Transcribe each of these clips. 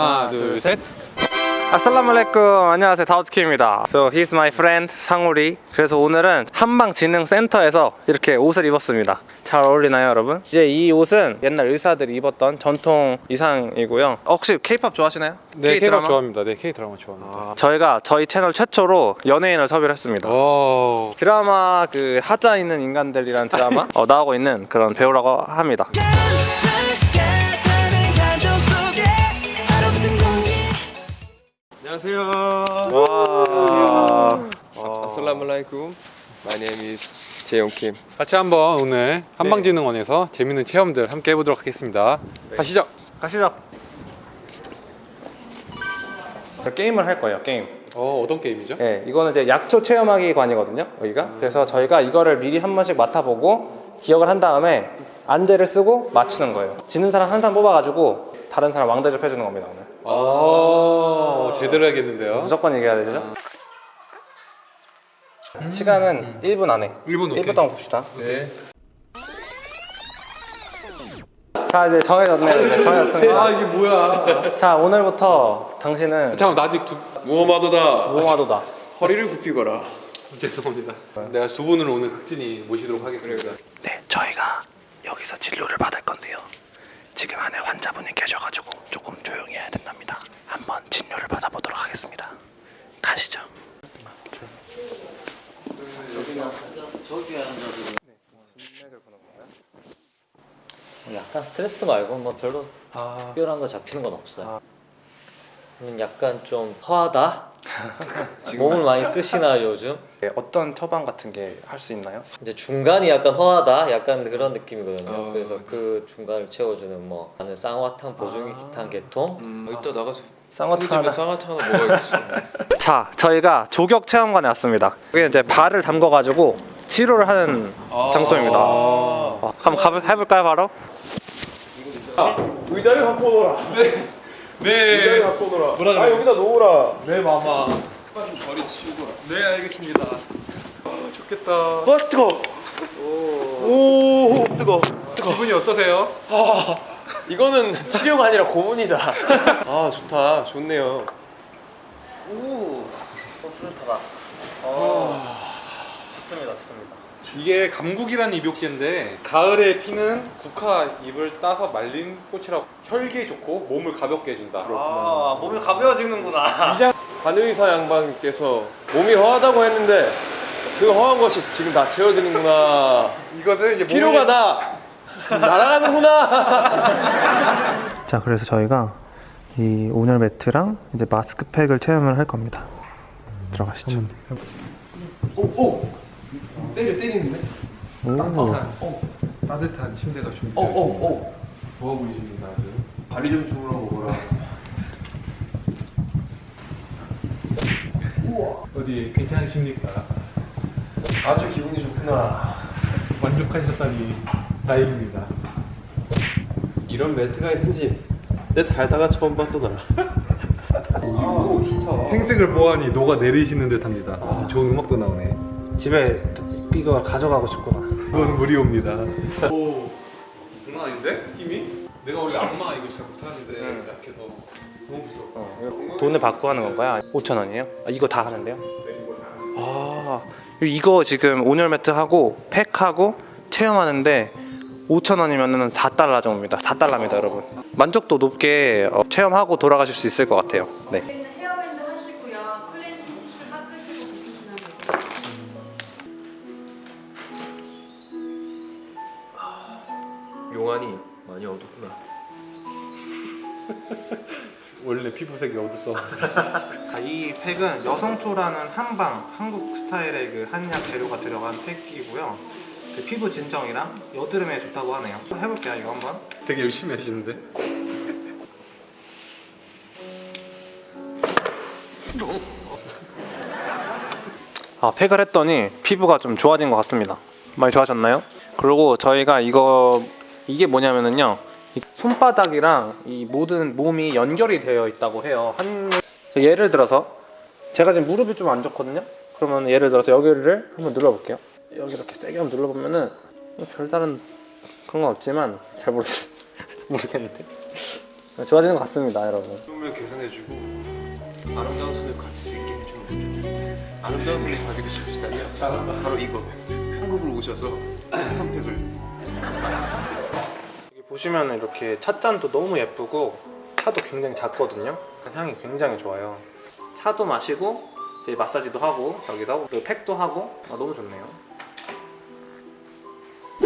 하나, 둘, 셋. 아살라말레쿰 안녕하세요 다우트키입니다 So he's my friend 상우리 그래서 오늘은 한방지능센터에서 이렇게 옷을 입었습니다 잘 어울리나요 여러분? 이제 이 옷은 옛날 의사들이 입었던 전통 의상이고요 어, 혹시 케이팝 좋아하시나요? 네, 드라마? 좋아합니다. 네, K 드라마 좋아합니다. 아, 저희가 저희 채널 최초로 연예인을 섭외를 했습니다 오. 드라마 그 하자 있는 인간들이라는 드라마 어, 나오고 있는 그런 배우라고 합니다 is 재용 킴. 같이 한번 오늘 한방지능원에서 재밌는 체험들 함께 해보도록 하겠습니다. 가시죠. 가시죠 게임을 할 거예요 게임 어, 어떤 게임이죠? 네, 이거는 이제 약초 체험하기 관이거든요. 여기가. 그래서 저희가 이거를 미리 한 번씩 맡아보고 기억을 한 다음에 안대를 쓰고 맞추는 거예요. 지는 사람 한 사람 뽑아가지고 다른 사람 왕대접 해주는 겁니다 오늘. 아, 제대로 해야겠는데요. 무조건 이겨야 되죠. 시간은 1분 안에. 1분 오케이. 1분 동안 봅시다. 네. 자 이제 정해졌네요. 이제 정해졌습니다. 아, 이게 뭐야? 자 오늘부터 당신은 잠깐 나 아직 두 무엄하도다. 무궁화도다. 허리를 굽히거라. 죄송합니다. 내가 두 분을 오늘 극진히 모시도록 하겠습니다. 네, 저희가 여기서 진료를 받을 건데요. 지금 안에 환자분이 계셔가지고 조금 조용히 해야 된답니다. 한번 진료를 받아보도록 하겠습니다. 가시죠. 약간 스트레스 말고 뭐 별로 아, 특별한 거 잡히는 건 없어요. 음, 약간 좀 허하다. 몸을 많이 쓰시나 요즘? 네, 어떤 처방 같은 게 할 수 있나요? 이제 중간이 약간 허하다, 약간 그런 느낌이거든요. 어. 그래서 그 중간을 채워주는 뭐 나는 쌍화탕, 보증기 아. 기탕 계통. 음, 이따 나가서 쌍화탕 하나. 쌍화탕 하나 먹어야겠어. 자, 저희가 조격 체험관에 왔습니다. 여기 이제 발을 담궈 가지고 치료를 하는 장소입니다. 어, 한번 가볼, 해볼까요, 바로? 의자를 갖고 오너라. 네. 의자를 갖고 오너라. 뭐라 아 그래? 여기다 놓으라. 네, 마마. 네, 알겠습니다. 좋겠다. 와 뜨거. 오 뜨거. 뜨거. 기분이 어떠세요? 이거는 치료가 아니라 고문이다. 아 좋다. 좋네요. 오, 뿌듯하다. 어, 좋습니다, 좋습니다. 이게 감국이라는 입욕제인데 가을에 피는 국화 잎을 따서 말린 꽃이라고 혈기에 좋고 몸을 가볍게 해준다. 아, 몸이 가벼워지는구나. 한의사 양반께서 몸이 허하다고 했는데 그 허한 것이 지금 다 채워지는구나. 이것은 이제 피로가 다 날아가는구나. 자 그래서 저희가 이 온열 매트랑 이제 마스크팩을 체험을 할 겁니다 들어가시죠 때려 때리는데. 오. 따뜻한 침대가 준비되어 어, 어, 어. 좋아 보이십니다. 아주. 다리 좀 주물러 보거라. 어디 괜찮으십니까? 아주 기분이 좋구나. 만족하셨다니 다행입니다. 이런 매트가 있는지 내 살다가 처음 봤더라. 오 좋다. 행색을 보아하니 녹아 내리시는 듯합니다. 아, 좋은 음악도 나오네. 집에 이거 가져가고 싶구나 이건 무리옵니다. 오, 장난 아닌데? 힘이? 내가 원래 악마 이거 잘 못하는데 약해서 너무 무서워. 돈을 받고 하는 건가요? 5천 원이에요? 아, 이거 다 하는데요? 아 이거 지금 온열 매트 하고 팩하고 체험하는데 5천 원이면은 4달러 정도입니다 4달러입니다 여러분 만족도 높게 어, 체험하고 돌아가실 수 있을 것 같아요 네. 용안이 많이 어둡구나. 원래 피부색이 어둡어. 아, 이 팩은 여성초라는 한방 한국 스타일의 그 한약 재료가 들어간 팩이고요 그 피부 진정이랑 여드름에 좋다고 하네요 해볼게요 이거 한번 되게 열심히 하시는데? 아, 팩을 했더니 피부가 좀 좋아진 것 같습니다. 많이 좋아졌나요? 그리고 저희가 이거 이게 뭐냐면은요. 이 손바닥이랑 이 모든 몸이 연결이 되어 있다고 해요. 한 예를 들어서 제가 지금 무릎이 좀 안 좋거든요. 그러면 예를 들어서 여기를 한번 눌러볼게요. 여기 이렇게 세게 한번 눌러보면은 별다른 그런 건 없지만 잘 모르겠 모르겠는데 좋아지는 것 같습니다, 여러분. 을 개선해주고 아름다운 손을 가질 수 있게 해주는 거죠. 아름다운 손을 가지고 싶으시다면 바로 이거 한국으로 오셔서 선택을 보시면 이렇게 찻잔도 너무 예쁘고 차도 굉장히 작거든요. 향이 굉장히 좋아요. 차도 마시고 이제 마사지도 하고 저기서 그리고 팩도 하고 아, 너무 좋네요.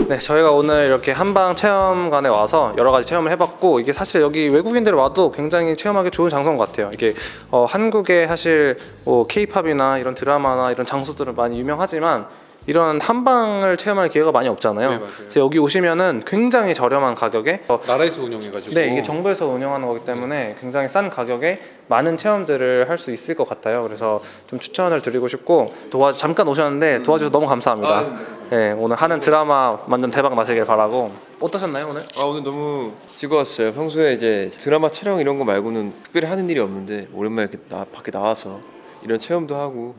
네, 저희가 오늘 이렇게 한방 체험관에 와서 여러 가지 체험을 해봤고 이게 사실 여기 외국인들 와도 굉장히 체험하기 좋은 장소인 것 같아요. 이게 어, 한국에 사실 뭐 K-팝이나 이런 드라마나 이런 장소들은 많이 유명하지만 이런 한방을 체험할 기회가 많이 없잖아요. 네. 그래서 여기 오시면은 굉장히 저렴한 가격에 어, 나라에서 운영해가지고. 네, 이게 정부에서 운영하는 거기 때문에 굉장히 싼 가격에 많은 체험들을 할 수 있을 것 같아요. 그래서 좀 추천을 드리고 싶고 도와 잠깐 오셨는데 도와주셔서 너무 감사합니다. 아, 네, 오늘 하는 드라마 완전 대박 나시길 바라고 어떠셨나요 오늘? 아 오늘 너무 즐거웠어요. 평소에 이제 드라마 촬영 이런 거 말고는 특별히 하는 일이 없는데 오랜만에 이렇게 나, 밖에 나와서 이런 체험도 하고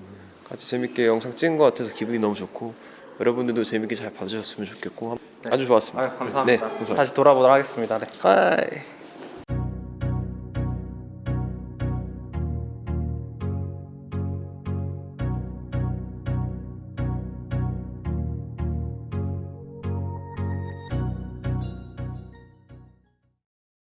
같이 재밌게 영상 찍은 것 같아서 기분이 너무 좋고 여러분들도 재밌게 잘 봐주셨으면 좋겠고 아주 좋았습니다. 아, 감사합니다. 네, 감사합니다. 다시 돌아보도록 하겠습니다. 네. 바이.